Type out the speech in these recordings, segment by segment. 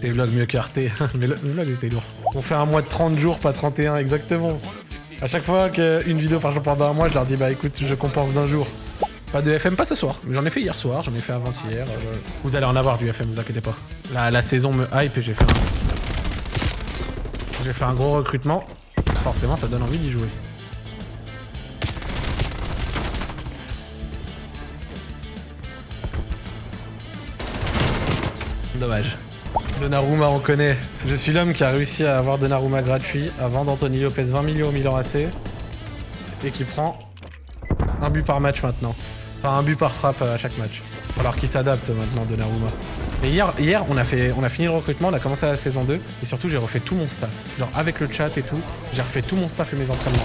Tes vlogs mieux que Arte. Mais le, vlog était lourd. On fait un mois de 30 jours, pas 31 exactement. À chaque fois qu'une vidéo par jour pendant un mois, je leur dis bah écoute, je compense d'un jour. Pas de FM, pas ce soir. J'en ai fait hier soir, j'en ai fait avant-hier. euh, Vous allez en avoir du FM, vous inquiétez pas. La, la saison me hype et j'ai fait un... J'ai fait un gros recrutement. Forcément, ça donne envie d'y jouer. Dommage. Donnarumma, on connaît. Je suis l'homme qui a réussi à avoir Donnarumma gratuit avant d'Anthony Lopez 20 millions au Milan AC et qui prend un but par match maintenant. Enfin, un but par frappe à chaque match. Alors qu'il s'adapte maintenant, Donnarumma. Et hier, hier on, a fait, on a fini le recrutement, on a commencé la saison 2 et surtout j'ai refait tout mon staff. Genre avec le chat et tout, j'ai refait tout mon staff et mes entraînements.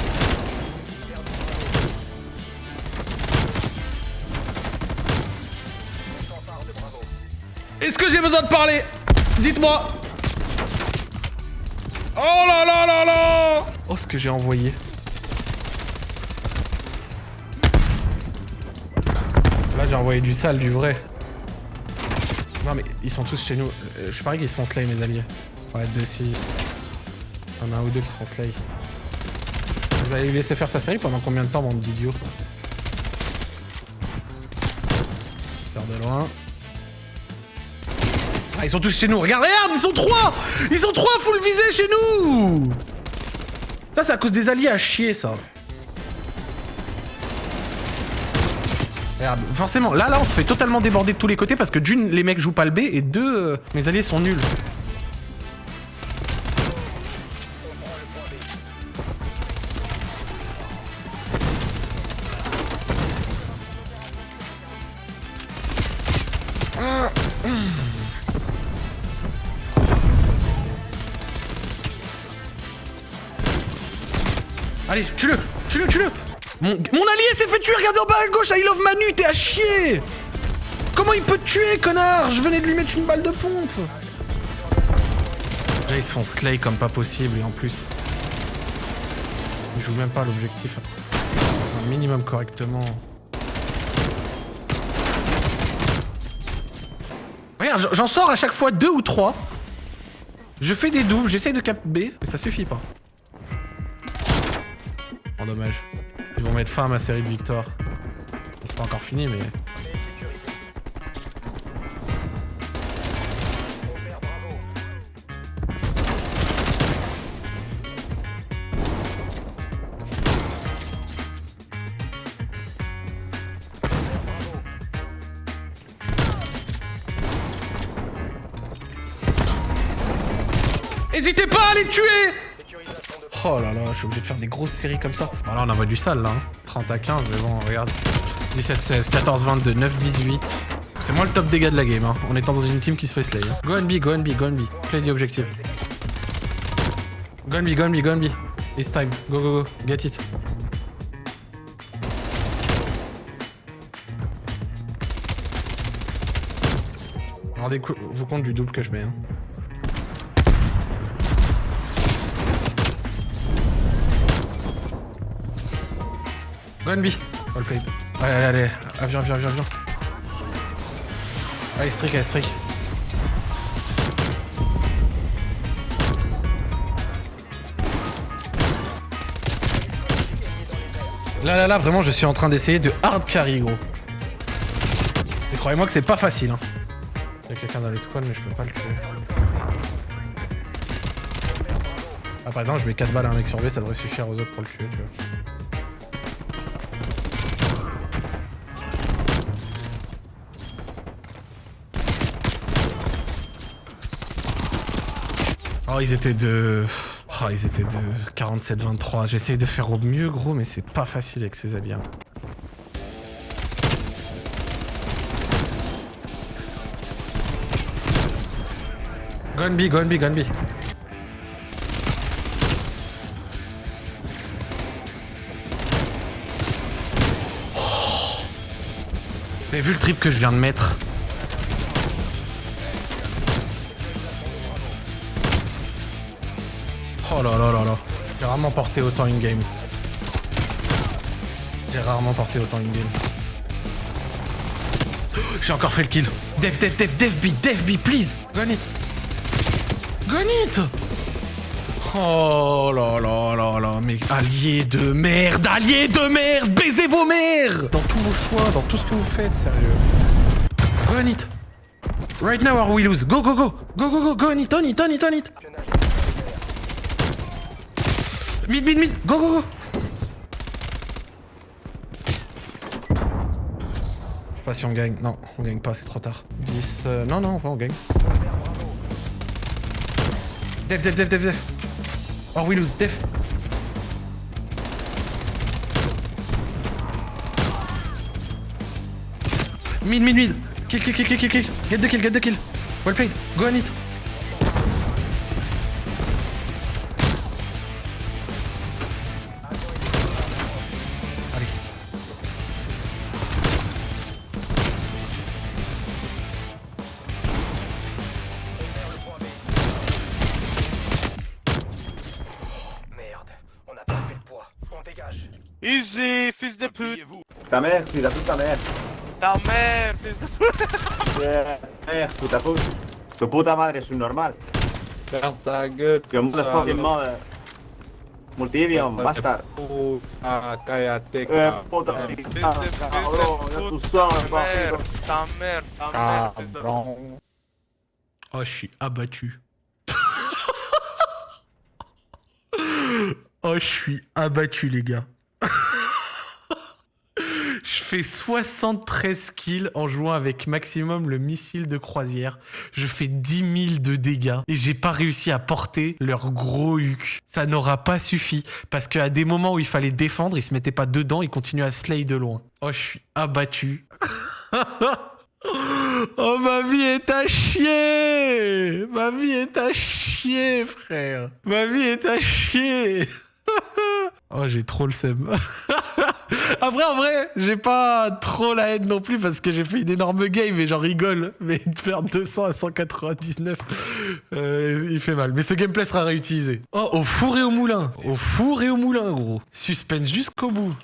Est-ce que j'ai besoin de parler? Dites-moi Oh là là là là Oh ce que j'ai envoyé. Là j'ai envoyé du sale, du vrai. Non mais ils sont tous chez nous. Euh, Je parie qu'ils se font slay mes alliés. Ouais 2-6. Il y en a un ou deux qui se font slay. Vous allez laisser faire sa série pendant combien de temps bande d'idiots? Faire de loin. Ah, ils sont tous chez nous. Regarde, regarde, ils sont trois Ils sont trois full visés chez nous Ça, c'est à cause des alliés à chier, ça. Regarde, forcément, là, là, on se fait totalement déborder de tous les côtés parce que d'une, les mecs jouent pas le B et deux, euh, mes alliés sont nuls. Allez, tue-le Tue-le, tue-le mon, mon allié s'est fait tuer, regardez en bas à gauche, I love Manu, t'es à chier Comment il peut te tuer, connard? Je venais de lui mettre une balle de pompe Déjà, ils se font slay comme pas possible, et en plus... Ils jouent même pas l'objectif. Un minimum correctement. Regarde, j'en sors à chaque fois deux ou trois. Je fais des doubles, j'essaye de cap B, mais ça suffit pas. Oh dommage. Ils vont mettre fin à ma série de victoires. C'est pas encore fini mais... N'hésitez pas à les tuer Oh là là, je suis obligé de faire des grosses séries comme ça. Voilà, on envoie du sale là. hein. 30 à 15, mais bon, regarde. 17, 16, 14, 22, 9, 18. C'est moi le top dégâts de la game, hein, en étant dans une team qui se fait slay. hein. Go and be, go and be, go and be. Play the objective. Go and be, go and be, go and be. It's time. Go, go, go. Get it. Rendez-vous compte du double que je mets. Hein. Go and be. All played. Allez, allez, allez. Viens, viens, viens, viens. Allez, strict, allez, strict. Là, là, là, vraiment, je suis en train d'essayer de hard carry, gros. Et croyez-moi que c'est pas facile, hein. Il y a quelqu'un dans les squads, mais je peux pas le tuer. Ah, par exemple, je mets 4 balles à un mec sur B, ça devrait suffire aux autres pour le tuer, tu vois. Oh, ils étaient de... Oh, ils étaient de 47-23. J'essaye de faire au mieux, gros, mais c'est pas facile avec ces alliés. hein. Go and be, go and be, go and be. Oh. Vous vu le trip que je viens de mettre? Oh là là là là. J'ai rarement porté autant in-game. J'ai rarement porté autant in-game. J'ai encore fait le kill. Dev, dev, dev, dev B, dev B, please. Go on it. Gonit Oh là là là là, mais alliés de merde, alliés de merde, baisez vos mères Dans tous vos choix, dans tout ce que vous faites, sérieux. Go on it Right now or we lose. Go, go, go Go, go, go, go on it, on it, on it, on it Mid, mid, mid. Go, go, go. Je sais pas si on gagne. Non, on gagne pas, c'est trop tard. 10... euh, non, non, on gagne. Def, def, def, def, def. Or we lose, def. Mid, mid, mid. Kill, kill, kill, kill, kill. Get the kill, get the kill. Well played, go on it Easy, fils de pute Ta mère, puta puta mère. Ta mère, fils de pute Mère, puta puta. Tu puta madre es un normal. Ferme ta gueule, ça. motherfucking mother. Multidium, bastard. Cállate, Eh, puta cabrón, ya tú pute sabes, Ta mère, papito. ta mère, ta mère, fils de pute. Oh, je suis abattu. oh, je suis abattu, les gars. je fais 73 kills en jouant avec maximum le missile de croisière. Je fais 10 000 de dégâts et j'ai pas réussi à porter leur gros huc. Ça n'aura pas suffi parce qu'à des moments où il fallait défendre, ils se mettaient pas dedans, ils continuaient à slay de loin. Oh, je suis abattu. Oh, ma vie est à chier Ma vie est à chier, frère Ma vie est à chier Oh, j'ai trop le seum. Après, en vrai, j'ai pas trop la haine non plus parce que j'ai fait une énorme game et j'en rigole. Mais de faire 200 à 199, euh, il fait mal. Mais ce gameplay sera réutilisé. Oh, au four et au moulin Au four et au moulin, gros. Suspense jusqu'au bout.